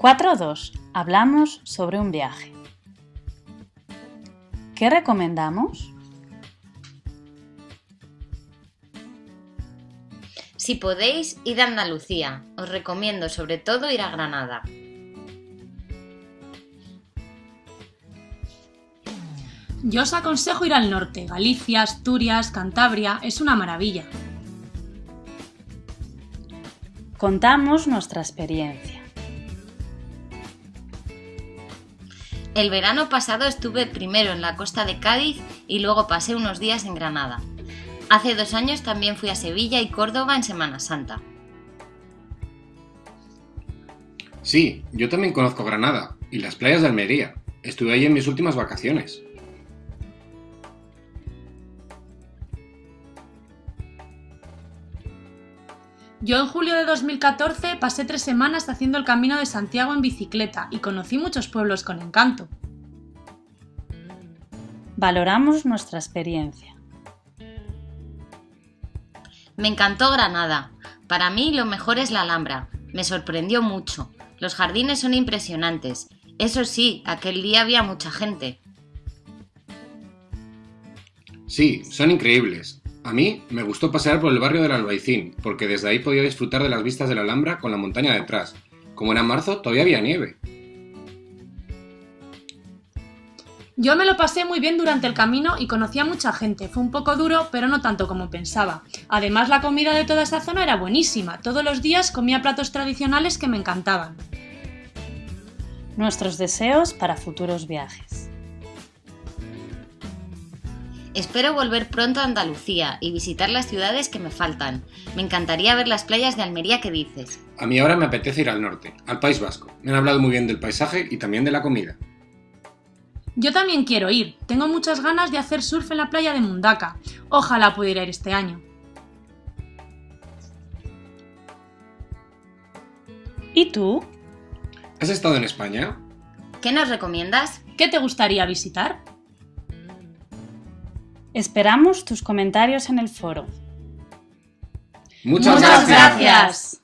4.2. Hablamos sobre un viaje. ¿Qué recomendamos? Si podéis, id a Andalucía. Os recomiendo sobre todo ir a Granada. Yo os aconsejo ir al norte. Galicia, Asturias, Cantabria, es una maravilla. Contamos nuestra experiencia. El verano pasado estuve primero en la costa de Cádiz y luego pasé unos días en Granada. Hace dos años también fui a Sevilla y Córdoba en Semana Santa. Sí, yo también conozco Granada y las playas de Almería. Estuve ahí en mis últimas vacaciones. Yo en julio de 2014 pasé tres semanas haciendo el Camino de Santiago en bicicleta y conocí muchos pueblos con encanto. Valoramos nuestra experiencia. Me encantó Granada. Para mí lo mejor es la Alhambra. Me sorprendió mucho. Los jardines son impresionantes. Eso sí, aquel día había mucha gente. Sí, son increíbles. A mí me gustó pasear por el barrio del Albaicín, porque desde ahí podía disfrutar de las vistas de la Alhambra con la montaña detrás. Como era marzo, todavía había nieve. Yo me lo pasé muy bien durante el camino y conocí a mucha gente. Fue un poco duro, pero no tanto como pensaba. Además, la comida de toda esa zona era buenísima. Todos los días comía platos tradicionales que me encantaban. Nuestros deseos para futuros viajes. Espero volver pronto a Andalucía y visitar las ciudades que me faltan. Me encantaría ver las playas de Almería que dices. A mí ahora me apetece ir al norte, al País Vasco. Me han hablado muy bien del paisaje y también de la comida. Yo también quiero ir. Tengo muchas ganas de hacer surf en la playa de Mundaka. Ojalá pudiera ir este año. ¿Y tú? ¿Has estado en España? ¿Qué nos recomiendas? ¿Qué te gustaría visitar? Esperamos tus comentarios en el foro. Muchas, Muchas gracias. gracias.